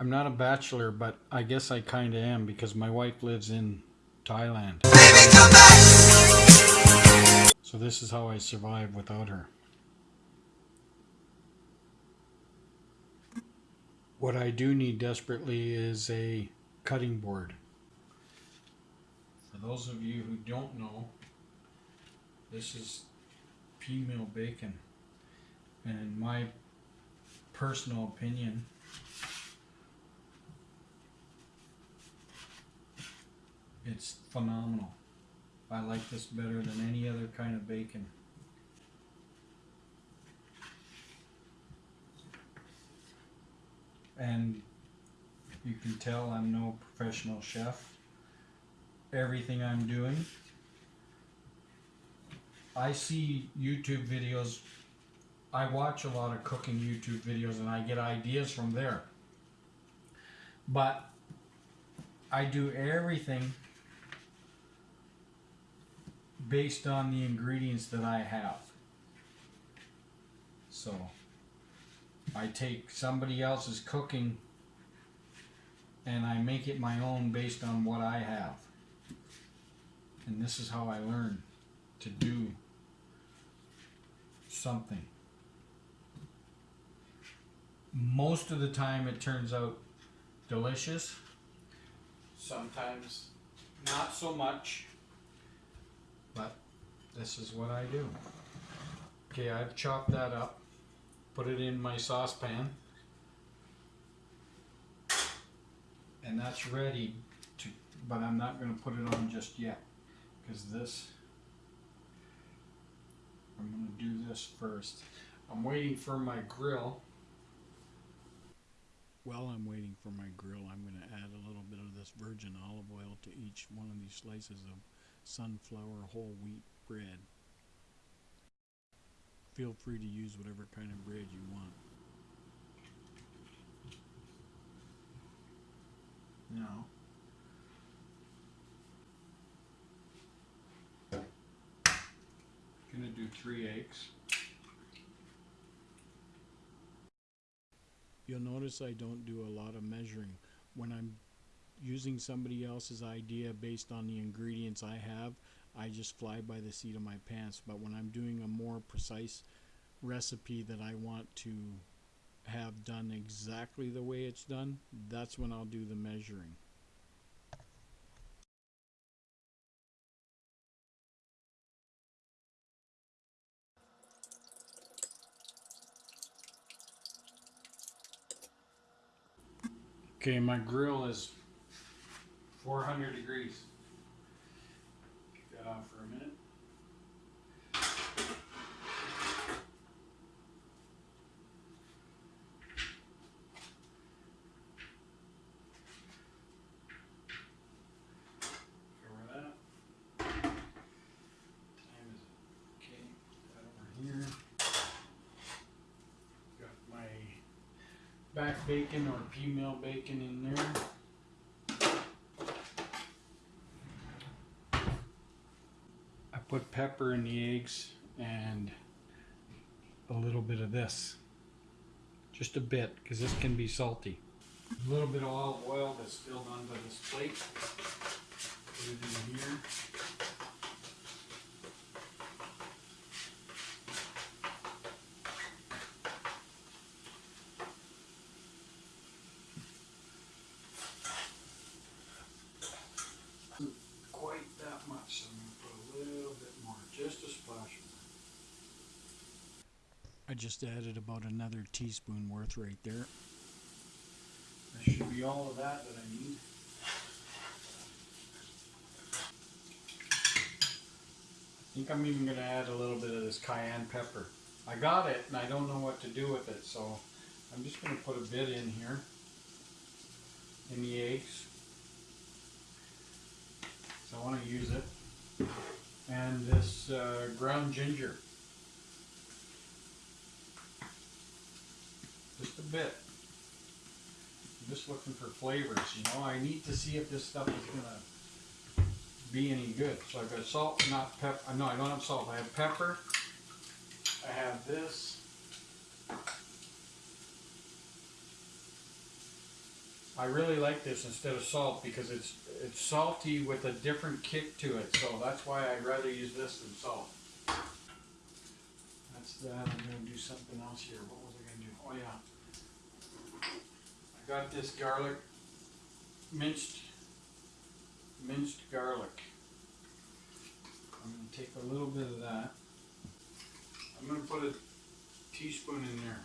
I'm not a bachelor, but I guess I kind of am because my wife lives in Thailand. So this is how I survive without her. What I do need desperately is a cutting board. For those of you who don't know, this is pea meal bacon. And in my personal opinion, it's phenomenal. I like this better than any other kind of bacon. And you can tell I'm no professional chef. Everything I'm doing, I see YouTube videos. I watch a lot of cooking YouTube videos and I get ideas from there. But I do everything based on the ingredients that I have. So I take somebody else's cooking and I make it my own based on what I have. And this is how I learn to do something. Most of the time it turns out delicious. Sometimes not so much. But this is what I do. Okay, I've chopped that up. Put it in my saucepan. And that's ready to, but I'm not going to put it on just yet. Because this, I'm going to do this first. I'm waiting for my grill. While I'm waiting for my grill, I'm going to add a little bit of this virgin olive oil to each one of these slices of sunflower whole wheat bread. Feel free to use whatever kind of bread you want. Now, gonna do three eggs. You'll notice I don't do a lot of measuring. When I'm using somebody else's idea based on the ingredients I have, I just fly by the seat of my pants. But when I'm doing a more precise recipe that I want to have done exactly the way it's done, that's when I'll do the measuring. Okay, my grill is 400 degrees. Keep that off for a minute. Cover that. Time is? Okay, that over here. Got my back bacon or meal bacon in there. Put pepper in the eggs and a little bit of this. Just a bit, because this can be salty. A little bit of olive oil that's spilled onto this plate. Put it in here. quite that much, so I'm gonna put a little bit more, just a splash more. I just added about another teaspoon worth right there. That should be all of that that I need. I think I'm even gonna add a little bit of this cayenne pepper. I got it and I don't know what to do with it, so I'm just gonna put a bit in here. In the eggs. So I want to use it. And this uh, ground ginger. Just a bit. I'm just looking for flavors, you know. I need to see if this stuff is going to be any good. So I've got salt, not pepper. Uh, no, I don't have salt. I have pepper. I have this. I really like this instead of salt because it's it's salty with a different kick to it. So that's why I'd rather use this than salt. That's that. I'm gonna do something else here. Oh yeah. I got this garlic, minced, minced garlic. I'm gonna take a little bit of that. I'm gonna put a teaspoon in there.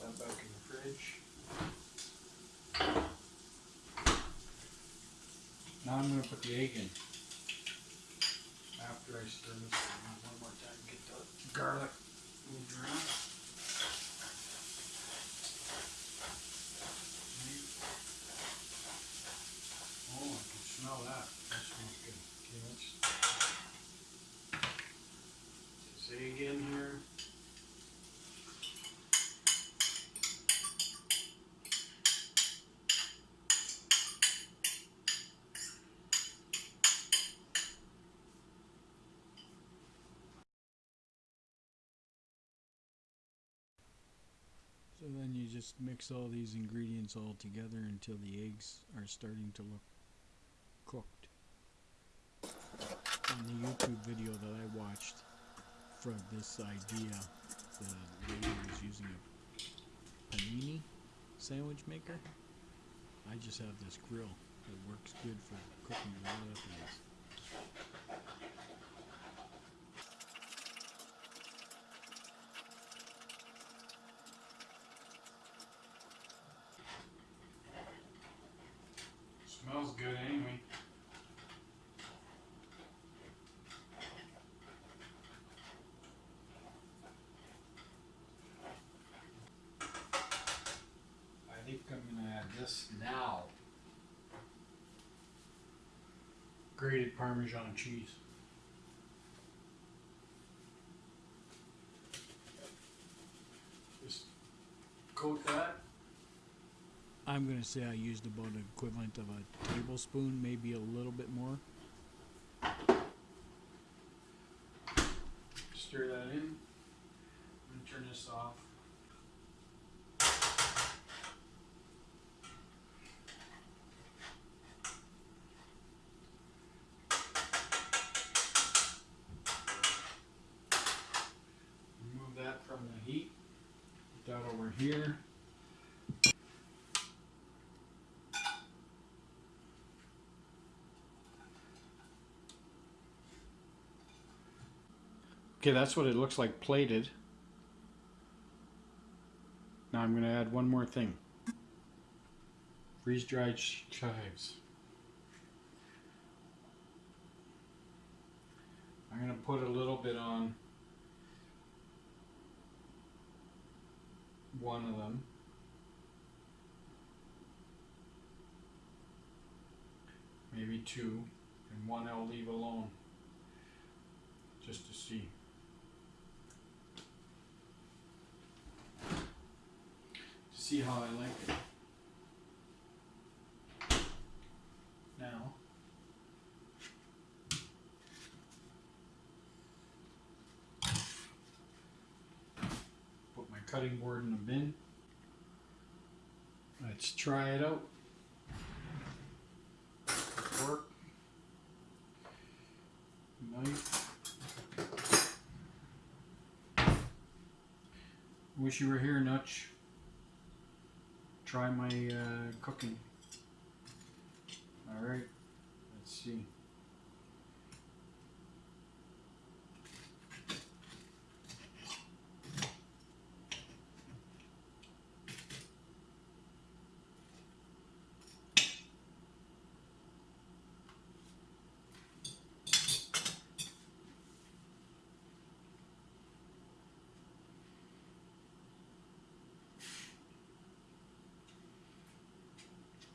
That back in the fridge. Now I'm gonna put the egg in. I stir this one more time, get the garlic moved mm-hmm. around. Oh, I can smell that. That smells good. Okay, let's. This egg in here. So then you just mix all these ingredients all together until the eggs are starting to look cooked. In the YouTube video that I watched for this idea, the lady was using a panini sandwich maker. I just have this grill that works good for cooking a lot of things. Smells good anyway. I think I'm gonna add this now. Grated Parmesan cheese. Just coat that. I'm gonna say I used about the equivalent of a tablespoon, maybe a little bit more. Stir that in. And turn this off. Remove that from the heat. Put that over here. Okay, that's what it looks like plated. Now I'm going to add one more thing. Freeze dried chives. I'm going to put a little bit on one of them. Maybe two, and one I'll leave alone just to see. see how I like it. Now, put my cutting board in the bin. Let's try it out. Fork. Knife. Wish you were here, Nutch try my uh, cooking. All right, let's see.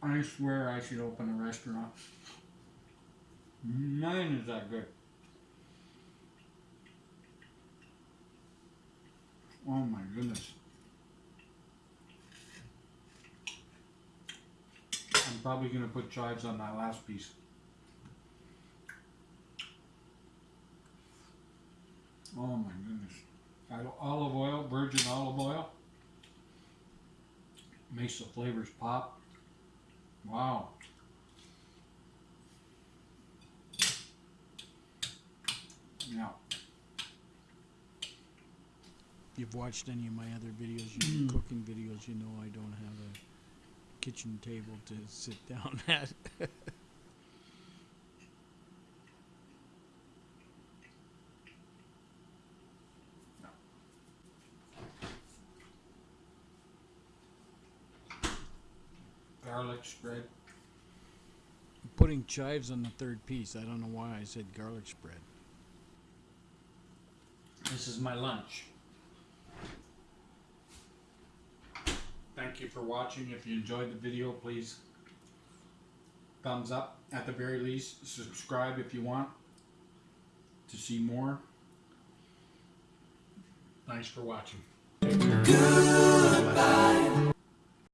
I swear I should open a restaurant. None is that good. Oh my goodness. I'm probably gonna put chives on that last piece. Oh my goodness. Olive oil, virgin olive oil. Makes the flavors pop. Wow. Yeah. If you've watched any of my other videos, you cooking videos, you know I don't have a kitchen table to sit down at. Garlic spread. Putting chives on the third piece. I don't know why I said garlic spread. This is my lunch. Thank you for watching. If you enjoyed the video, please thumbs up. At the very least, subscribe if you want to see more. Thanks for watching. Good